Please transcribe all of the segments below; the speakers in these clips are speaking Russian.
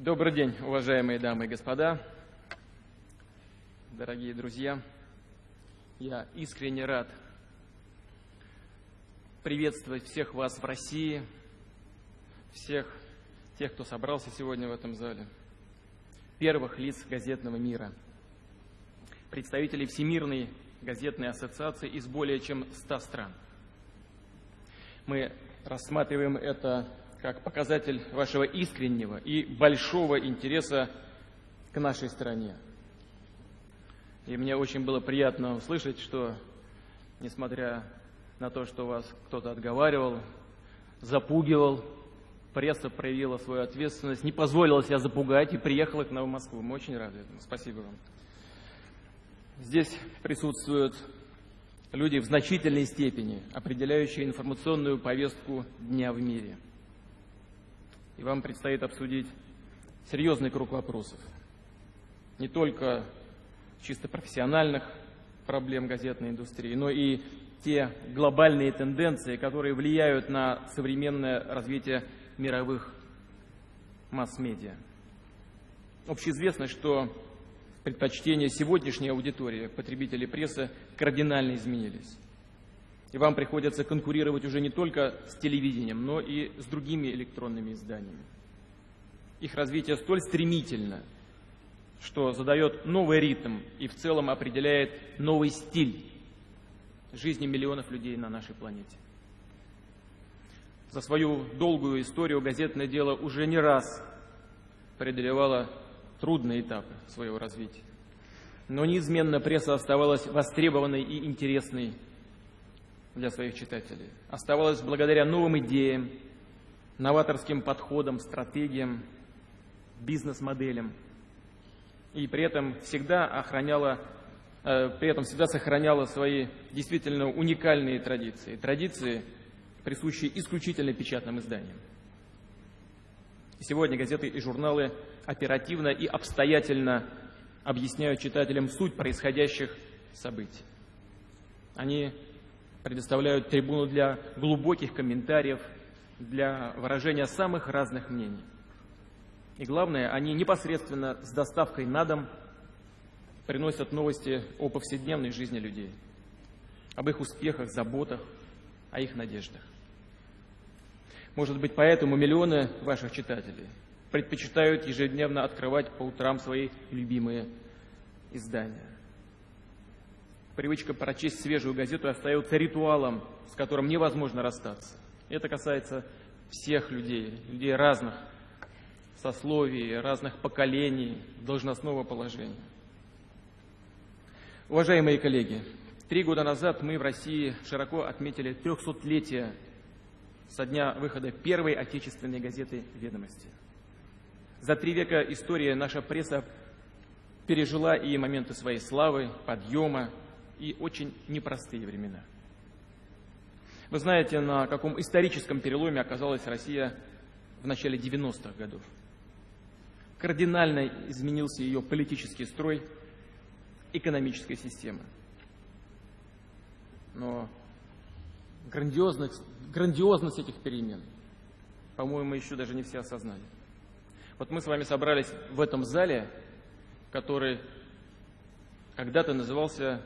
Добрый день, уважаемые дамы и господа, дорогие друзья. Я искренне рад приветствовать всех вас в России, всех тех, кто собрался сегодня в этом зале, первых лиц газетного мира, представителей Всемирной газетной ассоциации из более чем 100 стран. Мы рассматриваем это как показатель вашего искреннего и большого интереса к нашей стране. И мне очень было приятно услышать, что, несмотря на то, что вас кто-то отговаривал, запугивал, пресса проявила свою ответственность, не позволила себя запугать и приехала к нам в Москву. Мы очень рады этому. Спасибо вам. Здесь присутствуют люди в значительной степени, определяющие информационную повестку дня в мире – и вам предстоит обсудить серьезный круг вопросов. Не только чисто профессиональных проблем газетной индустрии, но и те глобальные тенденции, которые влияют на современное развитие мировых масс-медиа. Общеизвестно, что предпочтения сегодняшней аудитории потребителей прессы кардинально изменились. И вам приходится конкурировать уже не только с телевидением, но и с другими электронными изданиями. Их развитие столь стремительно, что задает новый ритм и в целом определяет новый стиль жизни миллионов людей на нашей планете. За свою долгую историю газетное дело уже не раз преодолевало трудные этапы своего развития. Но неизменно пресса оставалась востребованной и интересной для своих читателей. Оставалось благодаря новым идеям, новаторским подходам, стратегиям, бизнес-моделям. И при этом всегда охраняла, э, при этом всегда сохраняла свои действительно уникальные традиции. Традиции, присущие исключительно печатным изданиям. Сегодня газеты и журналы оперативно и обстоятельно объясняют читателям суть происходящих событий. Они предоставляют трибуну для глубоких комментариев, для выражения самых разных мнений. И главное, они непосредственно с доставкой на дом приносят новости о повседневной жизни людей, об их успехах, заботах, о их надеждах. Может быть, поэтому миллионы ваших читателей предпочитают ежедневно открывать по утрам свои любимые издания привычка прочесть свежую газету остается ритуалом, с которым невозможно расстаться. Это касается всех людей, людей разных сословий, разных поколений, должностного положения. Уважаемые коллеги, три года назад мы в России широко отметили 300-летие со дня выхода первой отечественной газеты «Ведомости». За три века истории наша пресса пережила и моменты своей славы, подъема, и очень непростые времена. Вы знаете, на каком историческом переломе оказалась Россия в начале 90-х годов. Кардинально изменился ее политический строй, экономическая система. Но грандиозность, грандиозность этих перемен, по-моему, еще даже не все осознали. Вот мы с вами собрались в этом зале, который когда-то назывался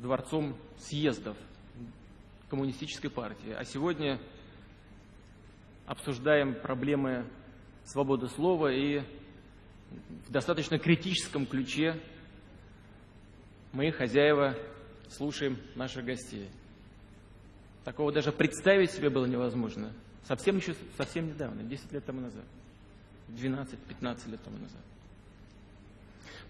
дворцом съездов коммунистической партии. А сегодня обсуждаем проблемы свободы слова и в достаточно критическом ключе мы, хозяева, слушаем наших гостей. Такого даже представить себе было невозможно. Совсем еще, совсем недавно, 10 лет тому назад, 12-15 лет тому назад.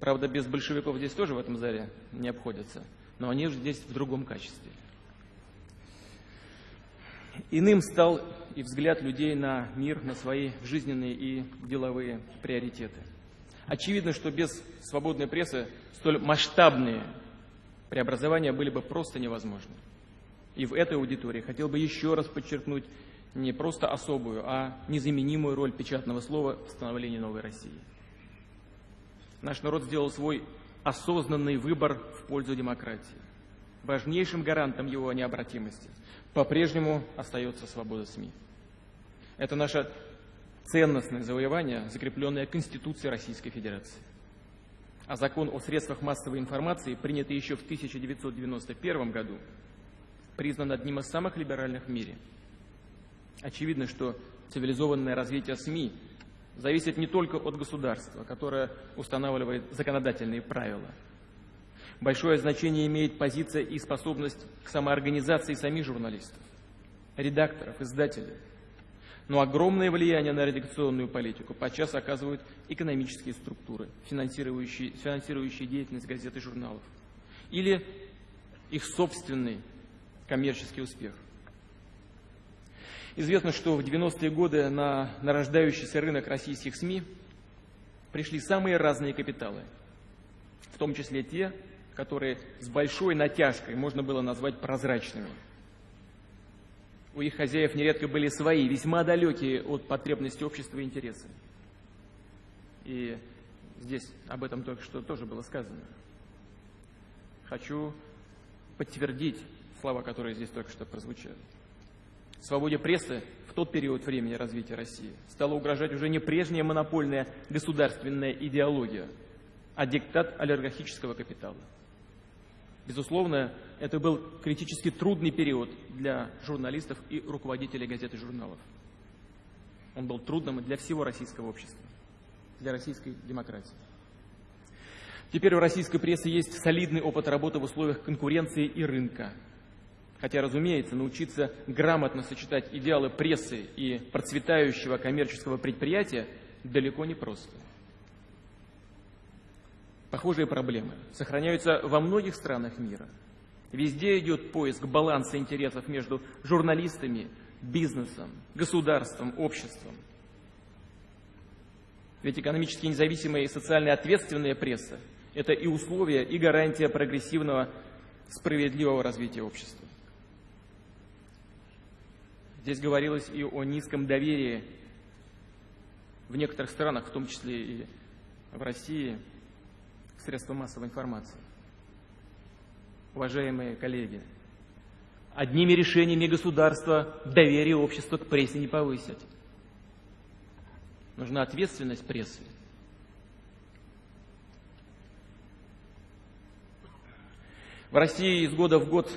Правда, без большевиков здесь тоже в этом зале не обходятся но они же здесь в другом качестве. Иным стал и взгляд людей на мир, на свои жизненные и деловые приоритеты. Очевидно, что без свободной прессы столь масштабные преобразования были бы просто невозможны. И в этой аудитории хотел бы еще раз подчеркнуть не просто особую, а незаменимую роль печатного слова в становлении новой России. Наш народ сделал свой осознанный выбор в пользу демократии. Важнейшим гарантом его необратимости по-прежнему остается свобода СМИ. Это наша ценностное завоевание, закрепленное Конституцией Российской Федерации. А закон о средствах массовой информации, принятый еще в 1991 году, признан одним из самых либеральных в мире. Очевидно, что цивилизованное развитие СМИ зависит не только от государства, которое устанавливает законодательные правила. Большое значение имеет позиция и способность к самоорганизации самих журналистов, редакторов, издателей – но огромное влияние на редакционную политику подчас оказывают экономические структуры, финансирующие, финансирующие деятельность газет и журналов, или их собственный коммерческий успех. Известно, что в 90-е годы на нарождающийся рынок российских СМИ пришли самые разные капиталы, в том числе те, которые с большой натяжкой можно было назвать прозрачными – у их хозяев нередко были свои, весьма далекие от потребностей общества и интересы. И здесь об этом только что тоже было сказано. Хочу подтвердить слова, которые здесь только что прозвучали. Свободе прессы в тот период времени развития России стала угрожать уже не прежняя монопольная государственная идеология, а диктат олигархического капитала. Безусловно, это был критически трудный период для журналистов и руководителей газет и журналов. Он был трудным для всего российского общества, для российской демократии. Теперь у российской прессы есть солидный опыт работы в условиях конкуренции и рынка. Хотя, разумеется, научиться грамотно сочетать идеалы прессы и процветающего коммерческого предприятия далеко не просто. Похожие проблемы сохраняются во многих странах мира – Везде идет поиск баланса интересов между журналистами, бизнесом, государством, обществом. Ведь экономически независимая и социально ответственная пресса – это и условия, и гарантия прогрессивного, справедливого развития общества. Здесь говорилось и о низком доверии в некоторых странах, в том числе и в России, к средствам массовой информации уважаемые коллеги, одними решениями государства доверие общества к прессе не повысить. Нужна ответственность прессы. В России из года в год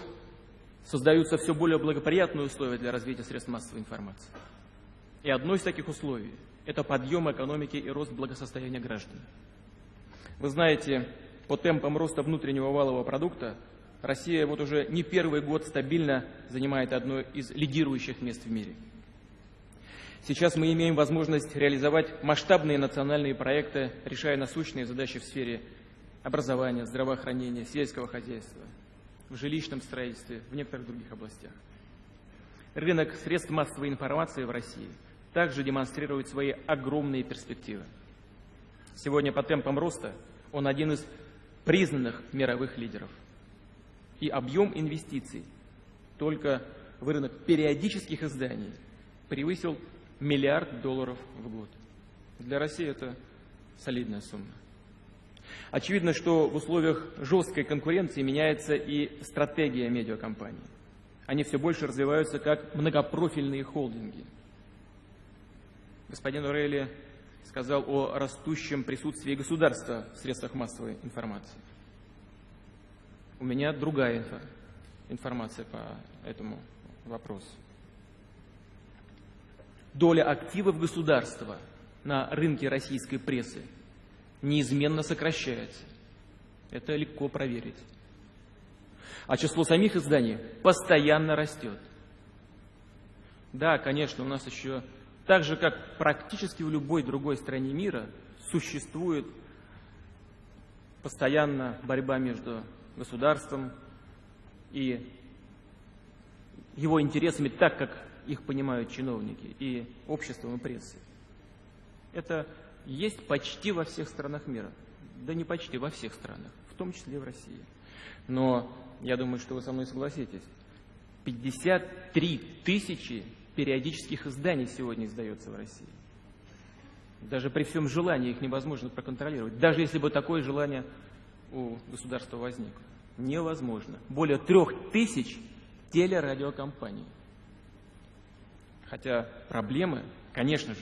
создаются все более благоприятные условия для развития средств массовой информации. И одно из таких условий – это подъем экономики и рост благосостояния граждан. Вы знаете, по темпам роста внутреннего валового продукта Россия вот уже не первый год стабильно занимает одно из лидирующих мест в мире. Сейчас мы имеем возможность реализовать масштабные национальные проекты, решая насущные задачи в сфере образования, здравоохранения, сельского хозяйства, в жилищном строительстве, в некоторых других областях. Рынок средств массовой информации в России также демонстрирует свои огромные перспективы. Сегодня по темпам роста он один из признанных мировых лидеров и объем инвестиций только в рынок периодических изданий превысил миллиард долларов в год. Для России это солидная сумма. Очевидно, что в условиях жесткой конкуренции меняется и стратегия медиакомпаний. Они все больше развиваются как многопрофильные холдинги. Господин Орелли сказал о растущем присутствии государства в средствах массовой информации. У меня другая инфо, информация по этому вопросу. Доля активов государства на рынке российской прессы неизменно сокращается. Это легко проверить. А число самих изданий постоянно растет. Да, конечно, у нас еще, так же как практически в любой другой стране мира, существует постоянно борьба между государством и его интересами так, как их понимают чиновники, и обществом, и прессой. Это есть почти во всех странах мира. Да не почти, во всех странах, в том числе в России. Но я думаю, что вы со мной согласитесь. 53 тысячи периодических изданий сегодня издается в России. Даже при всем желании их невозможно проконтролировать. Даже если бы такое желание у государства возникло. Невозможно. Более трех тысяч телерадиокомпаний. Хотя проблемы, конечно же,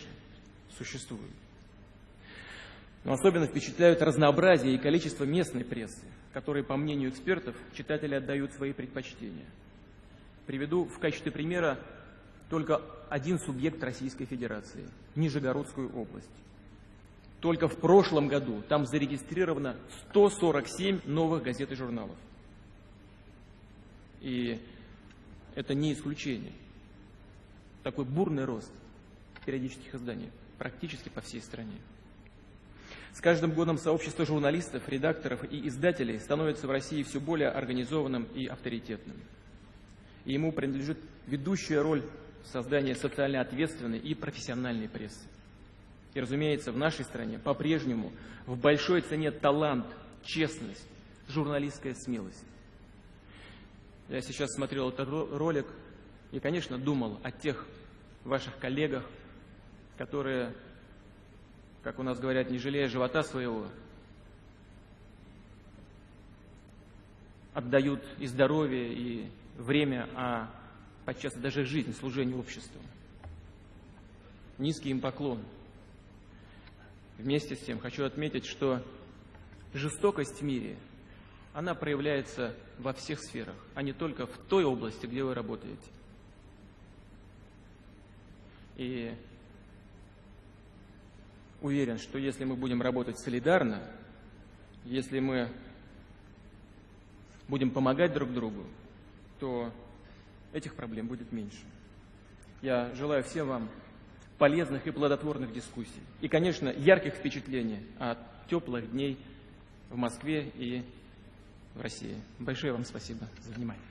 существуют. Но особенно впечатляют разнообразие и количество местной прессы, которые, по мнению экспертов, читатели отдают свои предпочтения. Приведу в качестве примера только один субъект Российской Федерации – Нижегородскую область. Только в прошлом году там зарегистрировано 147 новых газет и журналов. И это не исключение. Такой бурный рост периодических изданий практически по всей стране. С каждым годом сообщество журналистов, редакторов и издателей становится в России все более организованным и авторитетным. И ему принадлежит ведущая роль в создании социально ответственной и профессиональной прессы. И, разумеется, в нашей стране по-прежнему в большой цене талант, честность, журналистская смелость. Я сейчас смотрел этот ролик и, конечно, думал о тех ваших коллегах, которые как у нас говорят, не жалея живота своего, отдают и здоровье, и время, а подчас даже жизнь служению обществу. Низкий им поклон. Вместе с тем хочу отметить, что жестокость в мире, она проявляется во всех сферах, а не только в той области, где вы работаете. И уверен, что если мы будем работать солидарно, если мы будем помогать друг другу, то этих проблем будет меньше. Я желаю всем вам полезных и плодотворных дискуссий. И, конечно, ярких впечатлений от теплых дней в Москве и в России. Большое вам спасибо за внимание.